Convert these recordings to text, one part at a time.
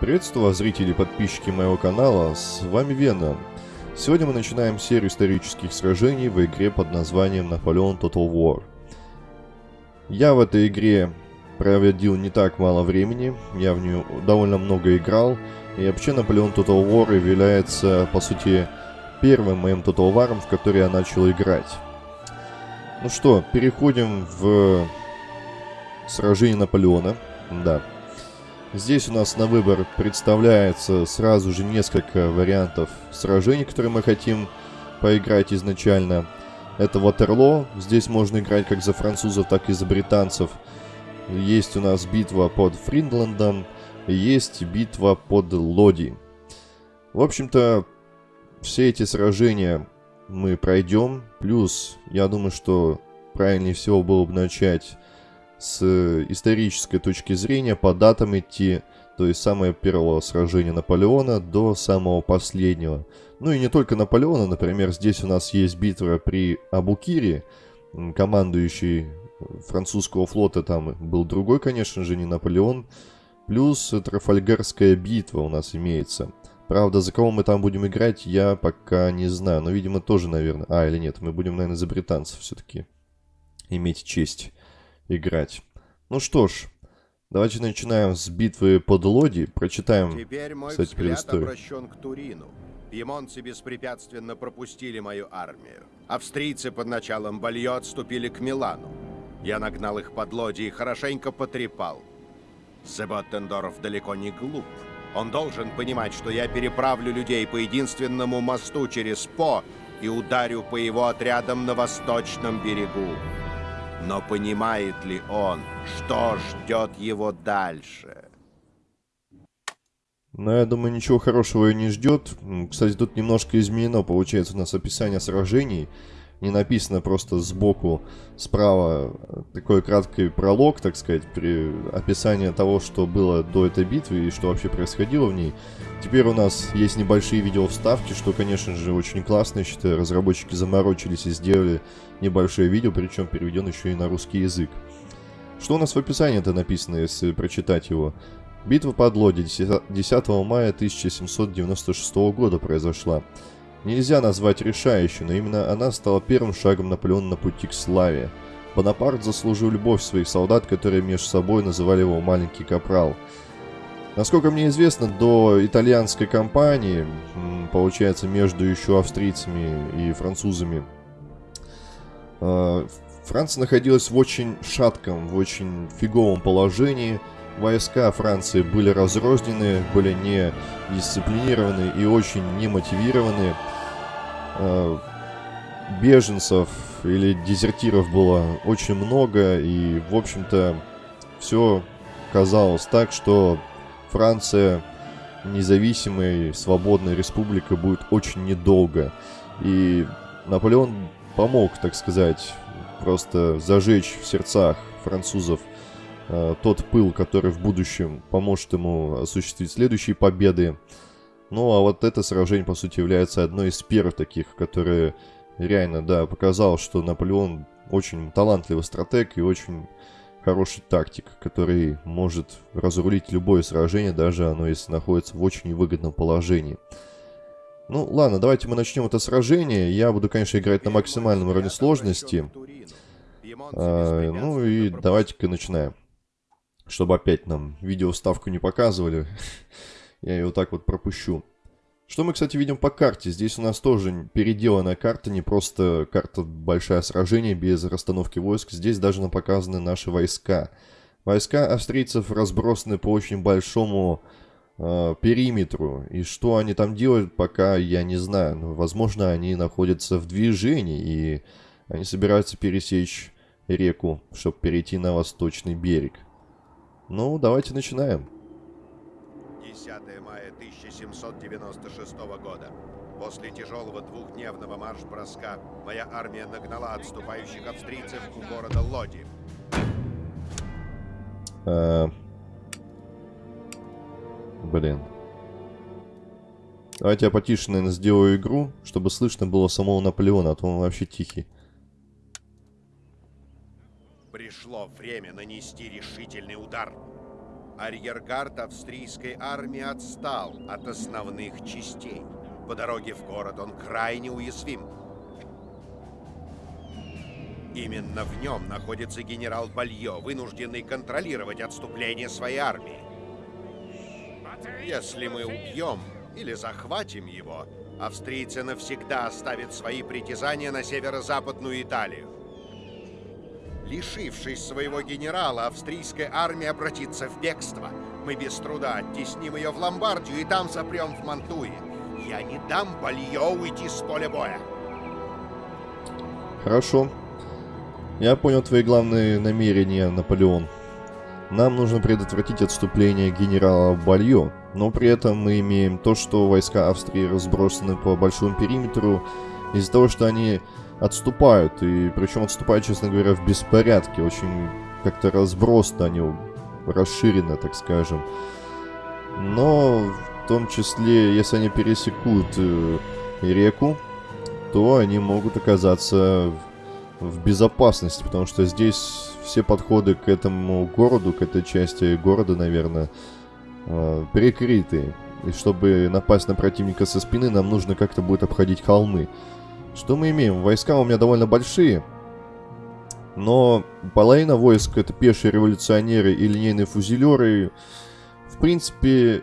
Приветствую вас, зрители и подписчики моего канала, с вами Вена. Сегодня мы начинаем серию исторических сражений в игре под названием Napoleon Total War. Я в этой игре проводил не так мало времени, я в нее довольно много играл, и вообще Napoleon Total War является, по сути, первым моим Total War, в который я начал играть. Ну что, переходим в сражение Наполеона. Да, Здесь у нас на выбор представляется сразу же несколько вариантов сражений, которые мы хотим поиграть изначально. Это Ватерло. Здесь можно играть как за французов, так и за британцев. Есть у нас битва под Фриндландом. Есть битва под Лоди. В общем-то, все эти сражения мы пройдем. Плюс, я думаю, что правильнее всего было бы начать с исторической точки зрения по датам идти, то есть самое первого сражения Наполеона до самого последнего. Ну и не только Наполеона, например, здесь у нас есть битва при Абукире, командующий французского флота там был другой, конечно же, не Наполеон, плюс Трафальгарская битва у нас имеется. Правда, за кого мы там будем играть, я пока не знаю, но, видимо, тоже, наверное... А, или нет, мы будем, наверное, за британцев все-таки иметь честь играть. Ну что ж, давайте начинаем с битвы под Лоди. Прочитаем, Теперь мой кстати, взгляд обращен к Турину. Пьемонцы беспрепятственно пропустили мою армию. Австрийцы под началом Бальё отступили к Милану. Я нагнал их под Лоди и хорошенько потрепал. Себоттендорф далеко не глуп. Он должен понимать, что я переправлю людей по единственному мосту через По и ударю по его отрядам на восточном берегу. Но понимает ли он, что ждет его дальше? Но я думаю, ничего хорошего и не ждет. Кстати, тут немножко изменено, получается, у нас описание сражений. Не написано просто сбоку, справа э, такой краткий пролог, так сказать, при описании того, что было до этой битвы и что вообще происходило в ней. Теперь у нас есть небольшие видео вставки, что, конечно же, очень классно. Я считаю, разработчики заморочились и сделали небольшое видео, причем переведен еще и на русский язык. Что у нас в описании это написано, если прочитать его? Битва под Лоди 10 мая 1796 года произошла. Нельзя назвать решающей, но именно она стала первым шагом Наполеона на пути к славе. Бонапарт заслужил любовь своих солдат, которые между собой называли его «маленький капрал». Насколько мне известно, до итальянской кампании, получается, между еще австрийцами и французами, э, Франция находилась в очень шатком, в очень фиговом положении. Войска Франции были разрознены, были не дисциплинированы и очень немотивированы. Э, Беженцев или дезертиров было очень много, и, в общем-то, все казалось так, что Франция независимой, свободной республикой будет очень недолго. И Наполеон помог, так сказать, просто зажечь в сердцах французов э, тот пыл, который в будущем поможет ему осуществить следующие победы. Ну, а вот это сражение, по сути, является одной из первых таких, которые реально, да, показал, что Наполеон очень талантливый стратег и очень хороший тактик, который может разрулить любое сражение, даже оно если находится в очень невыгодном положении. Ну, ладно, давайте мы начнем это сражение. Я буду, конечно, играть на максимальном уровне сложности. А, ну и давайте-ка начинаем. Чтобы опять нам видео вставку не показывали, я ее вот так вот пропущу. Что мы, кстати, видим по карте? Здесь у нас тоже переделанная карта, не просто карта большое сражение без расстановки войск. Здесь даже нам показаны наши войска. Войска австрийцев разбросаны по очень большому э, периметру. И что они там делают, пока я не знаю. Но, возможно, они находятся в движении, и они собираются пересечь реку, чтобы перейти на восточный берег. Ну, давайте начинаем. 10 мая 1796 года. После тяжелого двухдневного марш-броска моя армия нагнала отступающих австрийцев у города Лоди. А, Блин. Давайте я потише, наверное, сделаю игру, чтобы слышно было самого Наполеона, а то он вообще тихий. Пришло время нанести решительный удар. Арьергард австрийской армии отстал от основных частей. По дороге в город он крайне уязвим. Именно в нем находится генерал Балье, вынужденный контролировать отступление своей армии. Если мы убьем или захватим его, австрийцы навсегда оставят свои притязания на северо-западную Италию. Лишившись своего генерала, австрийская армия обратится в бегство. Мы без труда оттесним ее в Ломбардию и там запрем в Мантуе. Я не дам Балье уйти с поля боя. Хорошо. Я понял твои главные намерения, Наполеон. Нам нужно предотвратить отступление генерала Бальо, но при этом мы имеем то, что войска Австрии разбросаны по большому периметру из-за того, что они отступают, и причем отступают, честно говоря, в беспорядке, очень как-то разбросно они расширено, так скажем. Но в том числе, если они пересекут э, реку, то они могут оказаться в безопасности, потому что здесь все подходы к этому городу, к этой части города, наверное, э, перекрыты. И чтобы напасть на противника со спины, нам нужно как-то будет обходить холмы. Что мы имеем? Войска у меня довольно большие, но половина войск это пешие революционеры и линейные фузелеры. В принципе,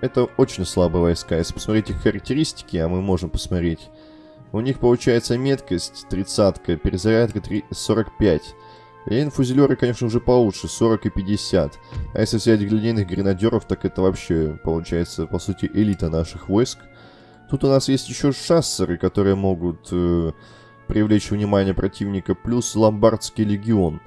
это очень слабые войска. Если посмотреть их характеристики, а мы можем посмотреть, у них получается меткость 30, перезарядка 3, 45. Линейные фузелеры, конечно, уже получше, 40 и 50. А если взять линейных гренадеров, так это вообще, получается, по сути, элита наших войск. Тут у нас есть еще шассеры, которые могут э, привлечь внимание противника, плюс ломбардский легион.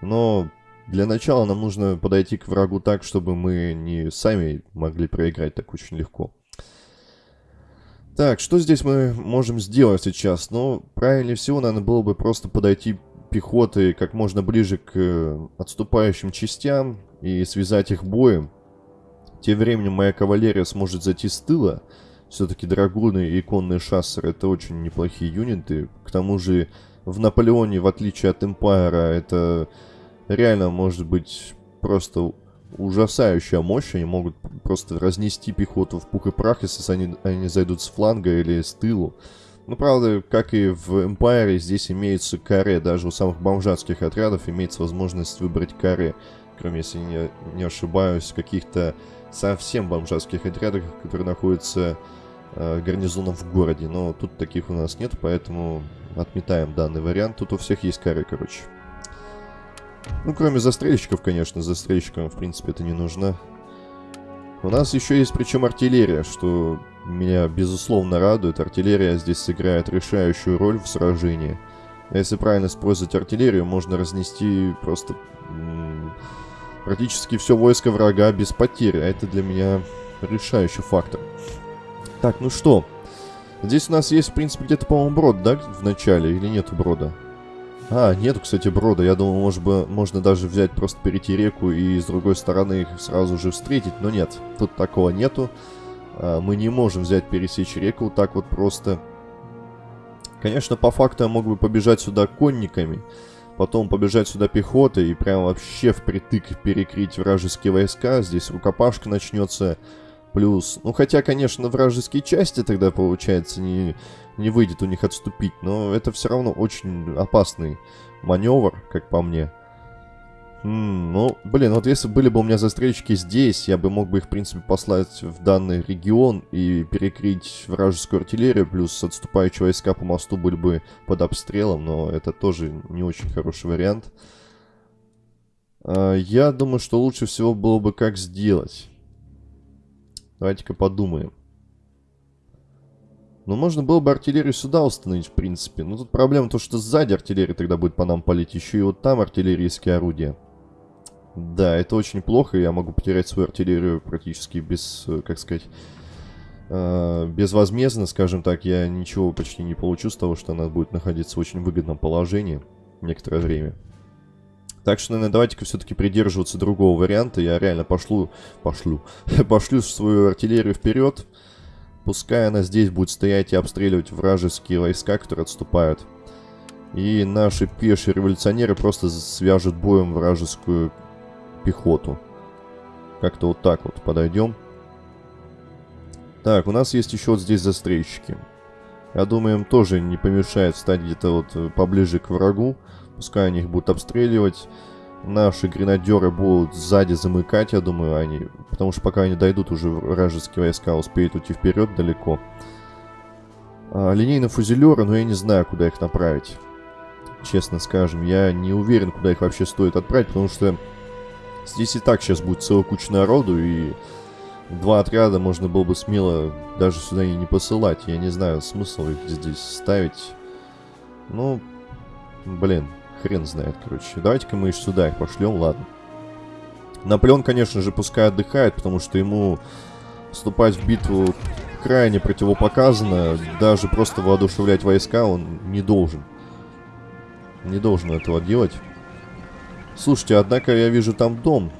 Но для начала нам нужно подойти к врагу так, чтобы мы не сами могли проиграть так очень легко. Так, что здесь мы можем сделать сейчас? Ну, правильнее всего, наверное, было бы просто подойти пехотой как можно ближе к э, отступающим частям и связать их боем. Тем временем моя кавалерия сможет зайти с тыла, все-таки драгуны и конные шассеры это очень неплохие юниты. К тому же в Наполеоне, в отличие от Эмпайра, это реально может быть просто ужасающая мощь. Они могут просто разнести пехоту в пух и прах, если они, они зайдут с фланга или с тылу. Ну, правда, как и в Эмпайре, здесь имеется каре. Даже у самых бомжатских отрядов имеется возможность выбрать каре. Кроме, если не, не ошибаюсь, каких-то совсем бомжатских отрядах, которые находятся э, гарнизонов в городе. Но тут таких у нас нет, поэтому отметаем данный вариант. Тут у всех есть кары, короче. Ну, кроме застрельщиков, конечно. Застрельщикам, в принципе, это не нужно. У нас еще есть, причем, артиллерия, что меня, безусловно, радует. Артиллерия здесь сыграет решающую роль в сражении. Если правильно использовать артиллерию, можно разнести просто практически все войско врага без потерь. А это для меня решающий фактор. Так, ну что? Здесь у нас есть, в принципе, где-то, по-моему, брод, да, в начале? Или нету брода? А, нету, кстати, брода. Я думал, может быть, можно даже взять, просто перейти реку и с другой стороны их сразу же встретить. Но нет, тут такого нету. А, мы не можем взять, пересечь реку вот так вот просто. Конечно, по факту я мог бы побежать сюда конниками. Потом побежать сюда пехотой и прям вообще впритык перекрыть вражеские войска. Здесь рукопашка начнется. Плюс, ну хотя, конечно, вражеские части тогда, получается, не, не выйдет у них отступить, но это все равно очень опасный маневр, как по мне. М -м, ну, блин, вот если были бы у меня застрельщики здесь, я бы мог бы их, в принципе, послать в данный регион и перекрыть вражескую артиллерию, плюс отступающие войска по мосту были бы под обстрелом, но это тоже не очень хороший вариант. А, я думаю, что лучше всего было бы как сделать. Давайте-ка подумаем. Ну, можно было бы артиллерию сюда установить, в принципе. Но тут проблема то, что сзади артиллерия тогда будет по нам палить. Еще и вот там артиллерийские орудия. Да, это очень плохо. Я могу потерять свою артиллерию практически без, э, как сказать, э, безвозмездно, скажем так. Я ничего почти не получу с того, что она будет находиться в очень выгодном положении некоторое время. Так что, наверное, давайте-ка все-таки придерживаться другого варианта. Я реально пошлю, пошлю, пошлю свою артиллерию вперед. Пускай она здесь будет стоять и обстреливать вражеские войска, которые отступают. И наши пешие революционеры просто свяжут боем вражескую пехоту. Как-то вот так вот подойдем. Так, у нас есть еще вот здесь застрельщики. Я думаю, им тоже не помешает стать где-то вот э, поближе к врагу. Пускай они их будут обстреливать. Наши гренадеры будут сзади замыкать, я думаю, они... Потому что пока они дойдут, уже вражеские войска успеют уйти вперед далеко. А, линейные фузелеры, но я не знаю, куда их направить. Честно скажем, я не уверен, куда их вообще стоит отправить, потому что здесь и так сейчас будет целая куча народу, и два отряда можно было бы смело даже сюда и не посылать. Я не знаю, смысл их здесь ставить. Ну, блин, хрен знает, короче. Давайте-ка мы сюда их пошлем, ладно. Наполеон, конечно же, пускай отдыхает, потому что ему вступать в битву крайне противопоказано. Даже просто воодушевлять войска он не должен. Не должен этого делать. Слушайте, однако я вижу там дом.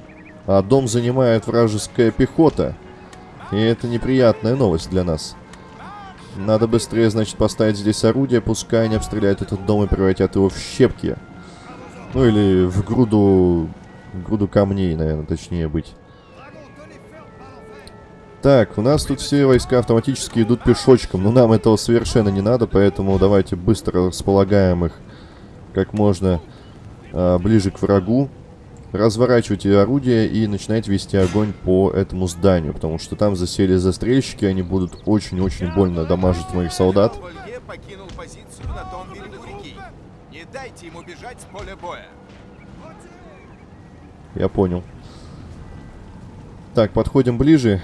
А дом занимает вражеская пехота. И это неприятная новость для нас. Надо быстрее, значит, поставить здесь орудие, пускай они обстреляют этот дом и превратят его в щепки. Ну или в груду... груду камней, наверное, точнее быть. Так, у нас тут все войска автоматически идут пешочком, но нам этого совершенно не надо, поэтому давайте быстро располагаем их как можно а, ближе к врагу. Разворачивайте орудие и начинайте вести огонь по этому зданию, потому что там засели застрельщики, они будут очень-очень больно дамажить моих солдат. покинул позицию на том берегу реки. Не дайте ему бежать с поля боя. Я понял. Так, подходим ближе.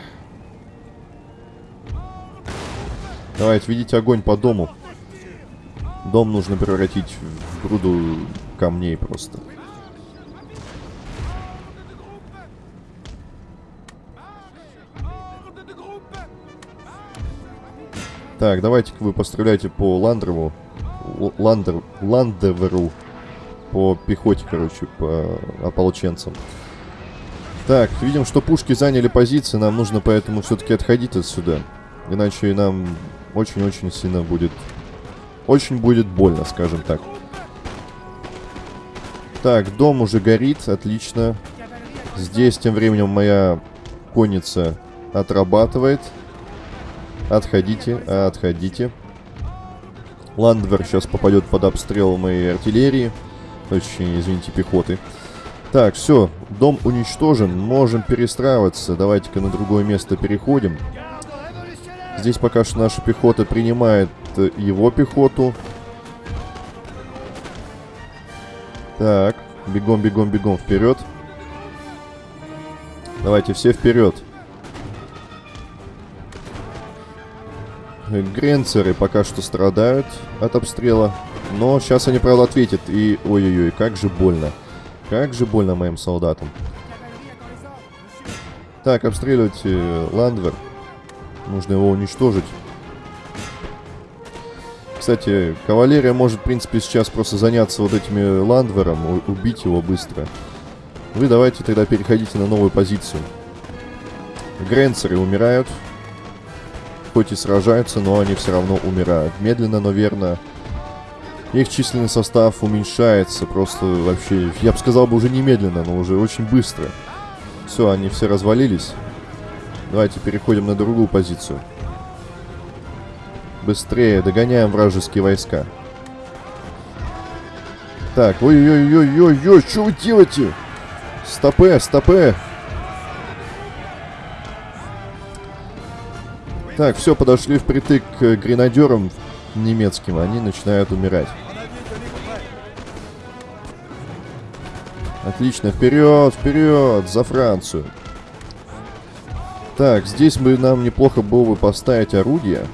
Давайте, видите огонь по дому. Дом нужно превратить в груду камней просто. Так, давайте-ка вы постреляйте по Ландрову. Ландер, Ландеверу. По пехоте, короче, по ополченцам. Так, видим, что пушки заняли позиции. Нам нужно поэтому все-таки отходить отсюда. Иначе нам очень-очень сильно будет... Очень будет больно, скажем так. Так, дом уже горит, отлично. Здесь тем временем моя конница отрабатывает. Отходите, отходите. Ландвер сейчас попадет под обстрел моей артиллерии. Точнее, извините, пехоты. Так, все, дом уничтожен, можем перестраиваться. Давайте-ка на другое место переходим. Здесь пока что наша пехота принимает э, его пехоту. Так, бегом, бегом, бегом вперед. Давайте все вперед. Гренцеры пока что страдают от обстрела. Но сейчас они, правда, ответят. И, ой-ой-ой, как же больно. Как же больно моим солдатам. Так, обстреливайте э, Ландвер. Нужно его уничтожить. Кстати, кавалерия может, в принципе, сейчас просто заняться вот этими ландвером, убить его быстро. Вы давайте тогда переходите на новую позицию. Гренцеры умирают. Хоть и сражаются, но они все равно умирают. Медленно, но верно. Их численный состав уменьшается. Просто вообще, я бы сказал бы уже немедленно, но уже очень быстро. Все, они все развалились. Давайте переходим на другую позицию. Быстрее, догоняем вражеские войска. Так, ой-ой-ой-ой-ой, что вы делаете? Стопе, стопе. Так, все, подошли впритык к гренадерам немецким, они начинают умирать. Отлично, вперед, вперед, за Францию. Так, здесь бы нам неплохо было бы поставить орудия.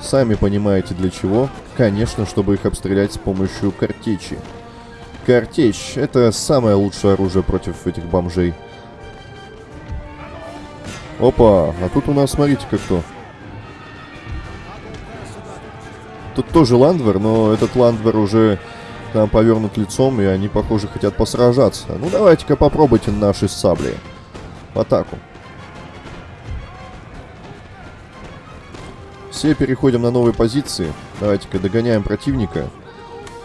Сами понимаете для чего. Конечно, чтобы их обстрелять с помощью картечи. Картечь — это самое лучшее оружие против этих бомжей. Опа, а тут у нас, смотрите-ка кто. Тут тоже Ландвер, но этот Ландвер уже там повернут лицом, и они, похоже, хотят посражаться. Ну, давайте-ка попробуйте наши сабли. В атаку. Все переходим на новые позиции. Давайте-ка догоняем противника.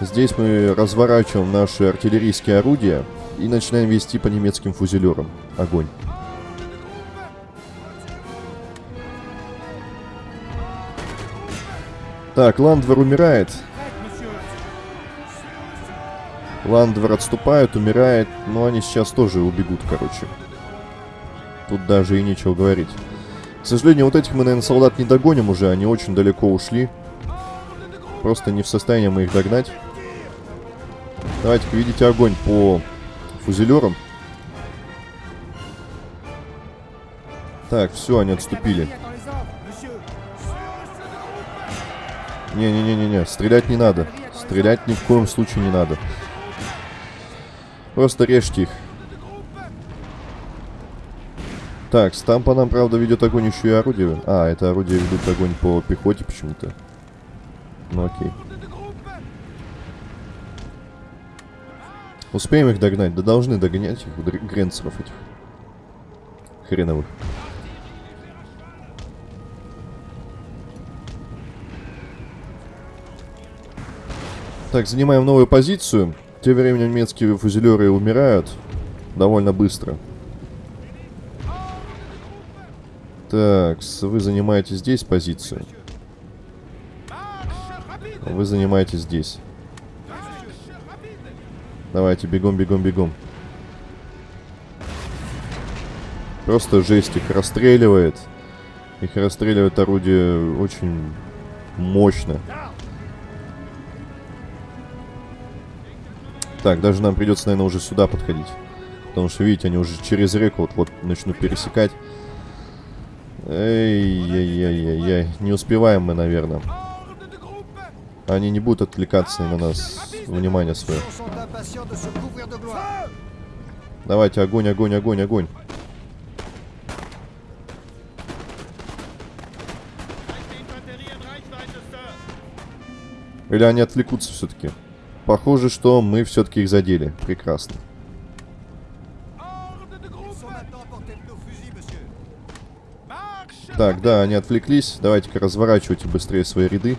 Здесь мы разворачиваем наши артиллерийские орудия И начинаем вести по немецким фузелерам. Огонь. Так, Ландвер умирает. Ландвер отступает, умирает. Но они сейчас тоже убегут, короче. Тут даже и нечего говорить. К сожалению, вот этих мы, наверное, солдат не догоним уже. Они очень далеко ушли. Просто не в состоянии мы их догнать. Давайте-ка видите огонь по фузелерам. Так, все, они отступили. Не-не-не-не-не, стрелять не надо. Стрелять ни в коем случае не надо. Просто режьте их. Так, там по нам, правда, ведет огонь еще и орудие. А, это орудие ведут огонь по пехоте почему-то. Ну окей. Успеем их догнать? Да должны догонять их, гренцеров этих. Хреновых. Так, занимаем новую позицию. Тем временем немецкие фузелеры умирают довольно быстро. Так, вы занимаете здесь позицию. Вы занимаете здесь. Давайте, бегом, бегом, бегом. Просто жесть, их расстреливает. Их расстреливает орудие очень мощно. Так, даже нам придется, наверное, уже сюда подходить. Потому что, видите, они уже через реку вот-вот начнут пересекать. Эй-яй-яй-яй-яй. Не успеваем мы, наверное. Они не будут отвлекаться на нас. Внимание свое. Давайте, огонь, огонь, огонь, огонь. Или они отвлекутся все-таки? Похоже, что мы все-таки их задели. Прекрасно. Так, да, они отвлеклись. Давайте-ка разворачивайте быстрее свои ряды.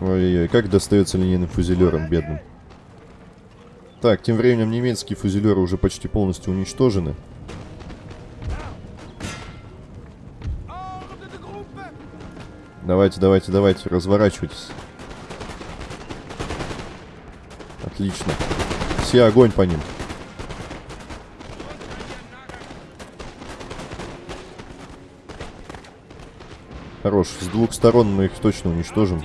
Ой-ой-ой, как достается линейным фузелерам, бедным. Так, тем временем немецкие фузелеры уже почти полностью уничтожены. Давайте, давайте, давайте, разворачивайтесь. Отлично. Все огонь по ним. Хорош. С двух сторон мы их точно уничтожим.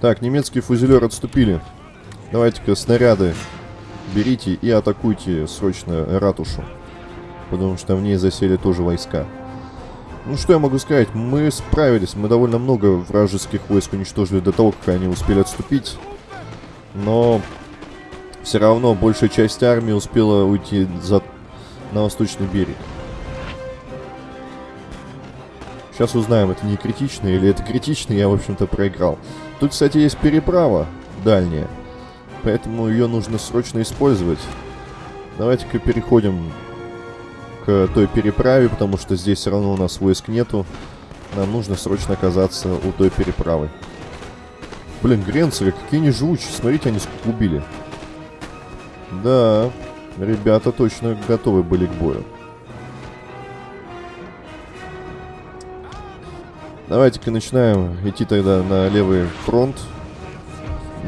Так, немецкие фузелеры отступили. Давайте-ка снаряды берите и атакуйте срочно ратушу. Потому что в ней засели тоже войска. Ну, что я могу сказать? Мы справились. Мы довольно много вражеских войск уничтожили до того, как они успели отступить. Но все равно большая часть армии успела уйти за... на восточный берег. Сейчас узнаем, это не критично или это критично, я, в общем-то, проиграл. Тут, кстати, есть переправа дальняя, поэтому ее нужно срочно использовать. Давайте-ка переходим к той переправе, потому что здесь все равно у нас войск нету. Нам нужно срочно оказаться у той переправы. Блин, гренцеры, какие они живучие. Смотрите, они сколько убили. Да, ребята точно готовы были к бою. Давайте-ка начинаем идти тогда на левый фронт.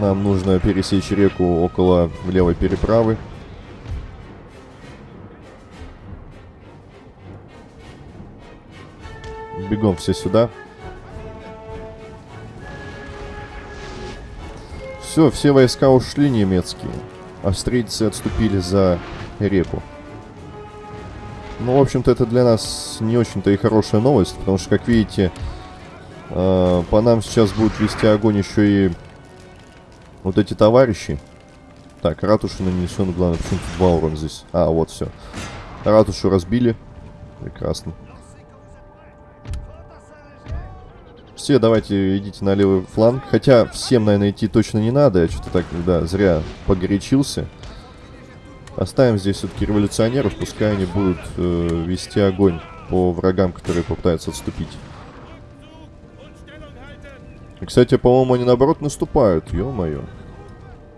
Нам нужно пересечь реку около левой переправы. Бегом все сюда. Все, все войска ушли немецкие. Австрийцы отступили за реку. Ну, в общем-то, это для нас не очень-то и хорошая новость, потому что, как видите, э, по нам сейчас будут вести огонь еще и вот эти товарищи. Так, ратушу нанесен, главное, почему-то два урона здесь. А, вот, все. Ратушу разбили. Прекрасно. Все, давайте идите на левый фланг. Хотя всем, наверное, идти точно не надо. Я что-то так, да, зря погорячился. Оставим здесь все-таки революционеров. Пускай они будут э, вести огонь по врагам, которые попытаются отступить. Кстати, по-моему, они наоборот наступают, ё-моё.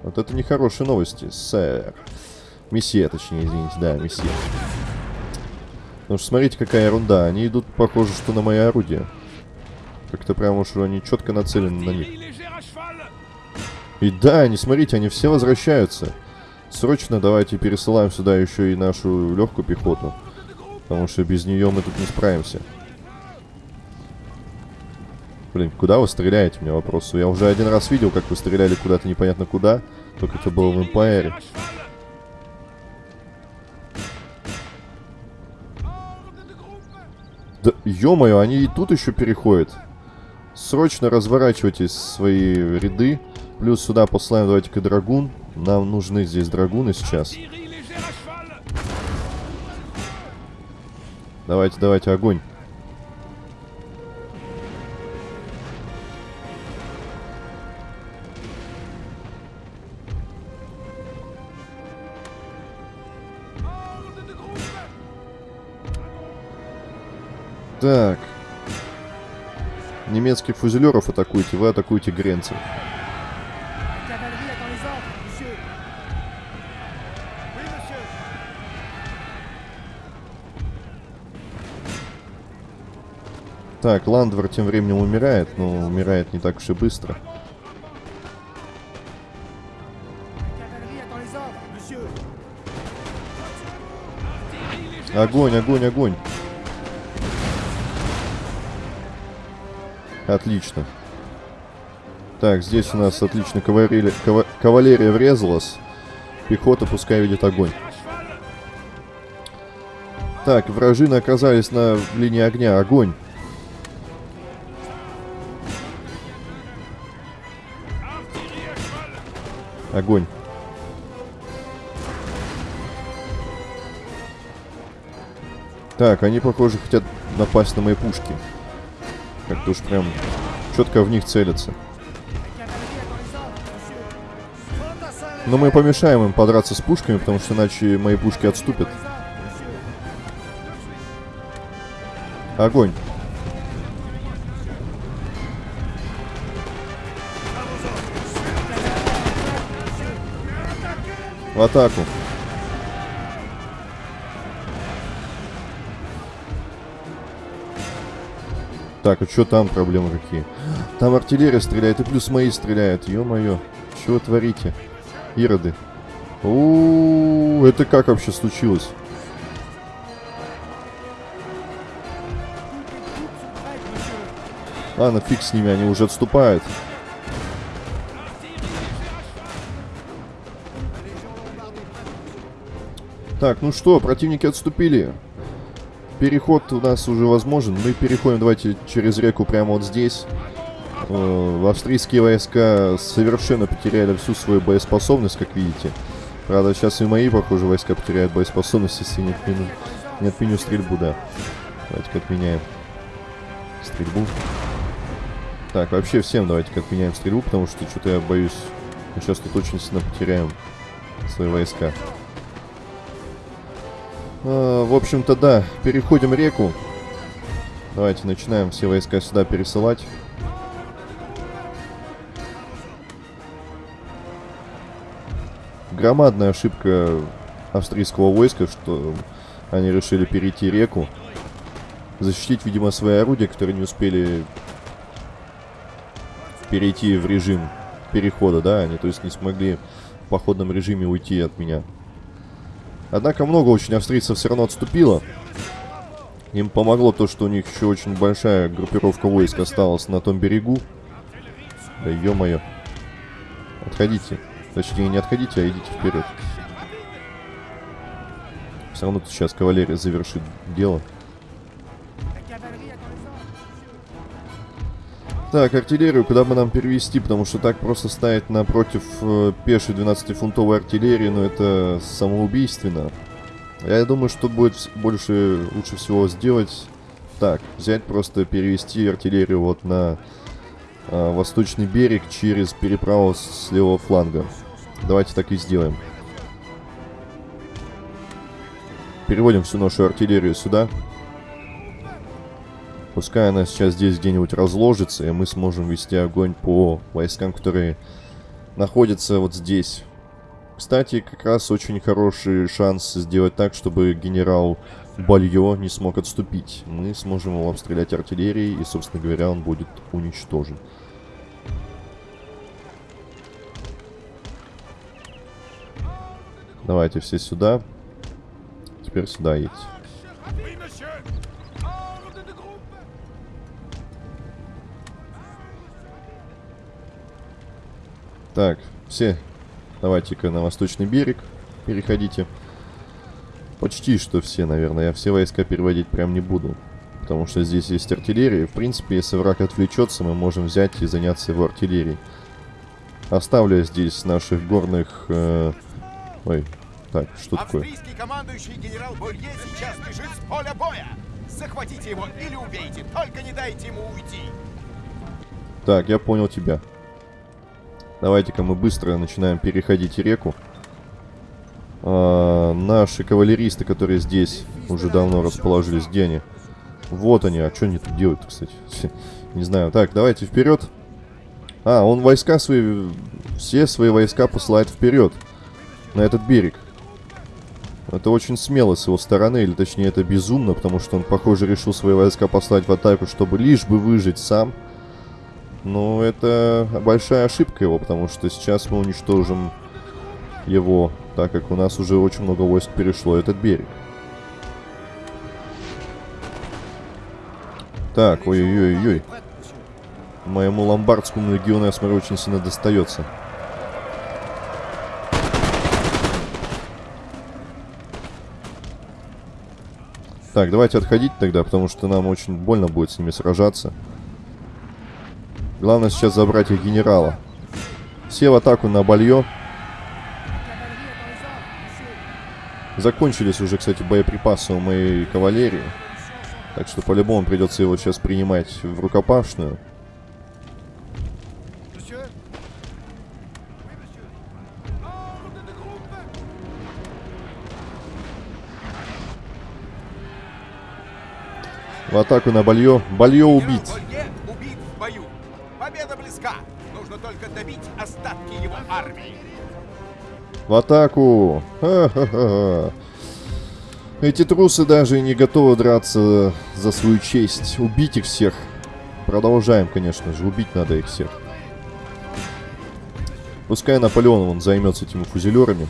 Вот это нехорошие новости, сэр. Месье, точнее, извините, да, месье. Потому что смотрите, какая ерунда. Они идут, похоже, что на мои орудия. Как-то прям уж они четко нацелены на них. И да, они, смотрите, они все возвращаются. Срочно давайте пересылаем сюда еще и нашу легкую пехоту. Потому что без нее мы тут не справимся. Блин, куда вы стреляете? У меня вопрос. Я уже один раз видел, как вы стреляли куда-то непонятно куда. Только это было в Эмпайре. Да, ё-моё, они и тут еще переходят. Срочно разворачивайте свои ряды. Плюс сюда послаем, давайте-ка, драгун. Нам нужны здесь драгуны сейчас. Давайте, давайте, огонь. Так. Немецких фузелеров атакуйте, вы атакуете гренцев. Так, Ландвер тем временем умирает, но умирает не так уж и быстро. Огонь, огонь, огонь. Отлично. Так, здесь у нас отлично кавалерия, кавалерия врезалась. Пехота пускай видит огонь. Так, вражины оказались на линии огня. Огонь. Огонь. Так, они, похоже, хотят напасть на мои пушки. Как-то уж прям четко в них целятся. Но мы помешаем им подраться с пушками, потому что иначе мои пушки отступят. Огонь. В атаку. Так, а что там проблемы какие? Там артиллерия стреляет, и плюс мои стреляют. Ё-моё. Чего творите? Ироды. У, -у, -у это как вообще случилось? Ладно, фиг с ними, они уже отступают. Так, ну что, противники отступили. Переход у нас уже возможен. Мы переходим, давайте, через реку прямо вот здесь. Э, австрийские войска совершенно потеряли всю свою боеспособность, как видите. Правда, сейчас и мои, похоже, войска потеряют боеспособность, если не отменю, не отменю стрельбу, да. Давайте-ка отменяем стрельбу. Так, вообще всем давайте-ка отменяем стрельбу, потому что что-то я боюсь, мы сейчас тут очень сильно потеряем свои войска. А, в общем-то, да, переходим реку. Давайте начинаем все войска сюда пересылать. Громадная ошибка австрийского войска, что они решили перейти реку. Защитить, видимо, свои орудия, которые не успели перейти в режим перехода, да, они, то есть, не смогли в походном режиме уйти от меня. Однако много очень австрийцев все равно отступило. Им помогло то, что у них еще очень большая группировка войск осталась на том берегу. Да ё-моё. Отходите. Точнее, не отходите, а идите вперед. Все равно сейчас кавалерия завершит дело. Так, артиллерию куда бы нам перевести, потому что так просто ставить напротив э, пешей 12-фунтовой артиллерии, ну это самоубийственно. Я думаю, что будет больше, лучше всего сделать так, взять просто перевести артиллерию вот на э, восточный берег через переправу с левого фланга. Давайте так и сделаем. Переводим всю нашу артиллерию сюда. Пускай она сейчас здесь где-нибудь разложится, и мы сможем вести огонь по войскам, которые находятся вот здесь. Кстати, как раз очень хороший шанс сделать так, чтобы генерал Бальё не смог отступить. Мы сможем его обстрелять артиллерией, и, собственно говоря, он будет уничтожен. Давайте все сюда. Теперь сюда едьте. Так, все, давайте-ка на восточный берег переходите. Почти что все, наверное. Я все войска переводить прям не буду. Потому что здесь есть артиллерия. В принципе, если враг отвлечется, мы можем взять и заняться его артиллерией. Оставлю здесь наших горных... Э... Ой, так, что такое? Австрийский командующий генерал Болье сейчас бежит с поля боя. Захватите его или убейте, только не дайте ему уйти. Так, я понял тебя. Давайте-ка мы быстро начинаем переходить реку. А, наши кавалеристы, которые здесь уже давно расположились, где они? Вот они, а что они тут делают, кстати? Не знаю. Так, давайте вперед. А, он войска свои, все свои войска посылает вперед. На этот берег. Это очень смело с его стороны, или точнее это безумно, потому что он, похоже, решил свои войска послать в атаку, чтобы лишь бы выжить сам. Но это большая ошибка его, потому что сейчас мы уничтожим его, так как у нас уже очень много войск перешло этот берег. Так, ой-ой-ой-ой. Моему ломбардскому легиону, я смотрю, очень сильно достается. Так, давайте отходить тогда, потому что нам очень больно будет с ними сражаться. Главное сейчас забрать их генерала. Все в атаку на Балье. Закончились уже, кстати, боеприпасы у моей кавалерии. Так что по-любому придется его сейчас принимать в рукопашную. В атаку на Балье. Балье убить. В атаку! Ха-ха-ха. Эти трусы даже не готовы драться за свою честь. Убить их всех. Продолжаем, конечно же. Убить надо их всех. Пускай Наполеон он займется этими фузелерами.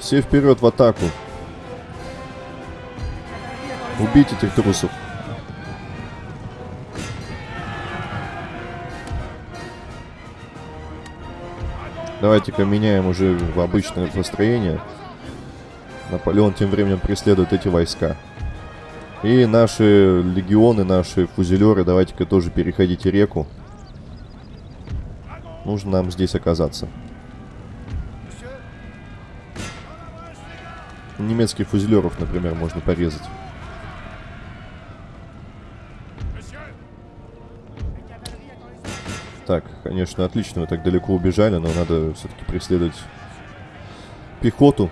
Все вперед в атаку. Убить этих трусов. Давайте-ка меняем уже в обычное построение. Наполеон тем временем преследует эти войска. И наши легионы, наши фузелеры, давайте-ка тоже переходите реку. Нужно нам здесь оказаться. Немецких фузелеров, например, можно порезать. Так, конечно, отлично, вы так далеко убежали, но надо все-таки преследовать пехоту.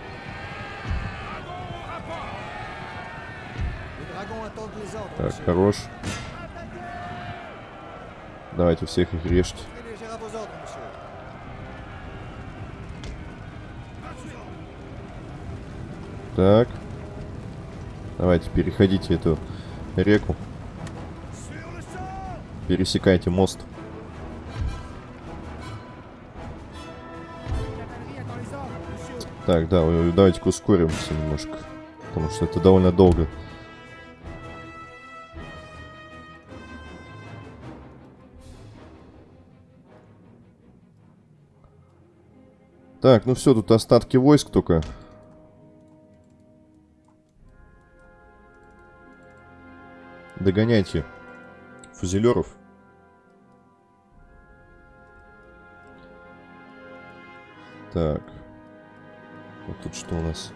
Так, хорош. Давайте всех их режьте. Так. Давайте, переходите эту реку. Пересекайте мост. Так, да, давайте-ка ускоримся немножко. Потому что это довольно долго. Так, ну все, тут остатки войск только. Догоняйте фузелеров. Так. Вот тут что у нас?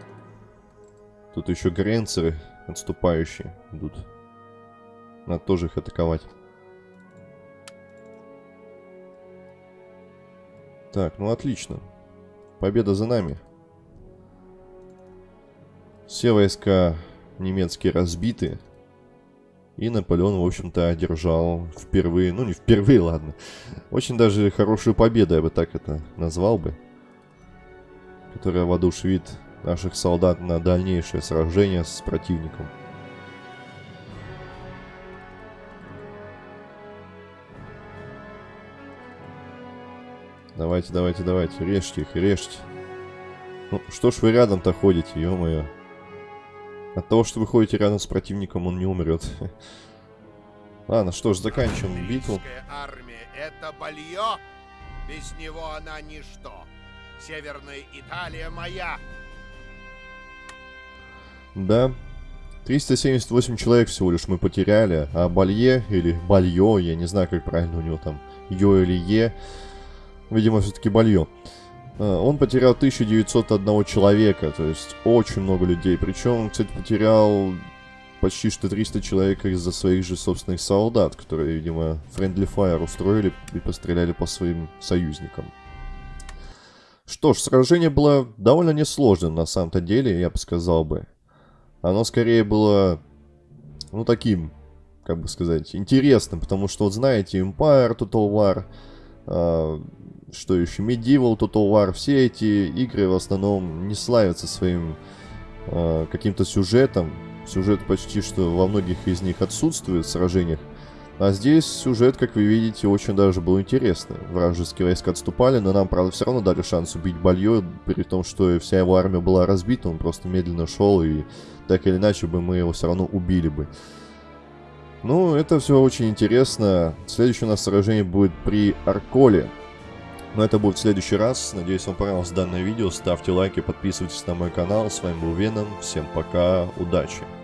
Тут еще гренцеры отступающие идут. Надо тоже их атаковать. Так, ну отлично. Победа за нами. Все войска немецкие разбиты. И Наполеон, в общем-то, одержал впервые, ну не впервые, ладно, очень даже хорошую победу, я бы так это назвал бы, которая воодушевит наших солдат на дальнейшее сражение с противником. Давайте, давайте, давайте, режьте их, режьте. Ну, что ж вы рядом-то ходите, ё-моё. От того, что вы ходите рядом с противником, он не умрет. Ладно, что ж, заканчиваем битву. армия — это. Без него она ничто. Северная Италия моя. Да. 378 человек всего лишь мы потеряли, а Балье, или Бальё, я не знаю, как правильно у него там, Ё или Е, видимо, все-таки Бальё. А, он потерял 1901 человека, то есть очень много людей. Причем кстати, потерял почти что 300 человек из-за своих же собственных солдат, которые, видимо, friendly fire устроили и постреляли по своим союзникам. Что ж, сражение было довольно несложным на самом-то деле, я бы сказал бы. Оно скорее было, ну, таким, как бы сказать, интересным, потому что, вот знаете, Empire, Total War, э, что еще, Medieval, Total War, все эти игры в основном не славятся своим э, каким-то сюжетом. Сюжет почти что во многих из них отсутствует в сражениях. А здесь сюжет, как вы видите, очень даже был интересный. Вражеские войска отступали, но нам, правда, все равно дали шанс убить Бальё, при том, что вся его армия была разбита, он просто медленно шел, и так или иначе бы мы его все равно убили бы. Ну, это все очень интересно. Следующее у нас сражение будет при Арколе. Но это будет в следующий раз. Надеюсь, вам понравилось данное видео. Ставьте лайки, подписывайтесь на мой канал. С вами был Веном. Всем пока, удачи!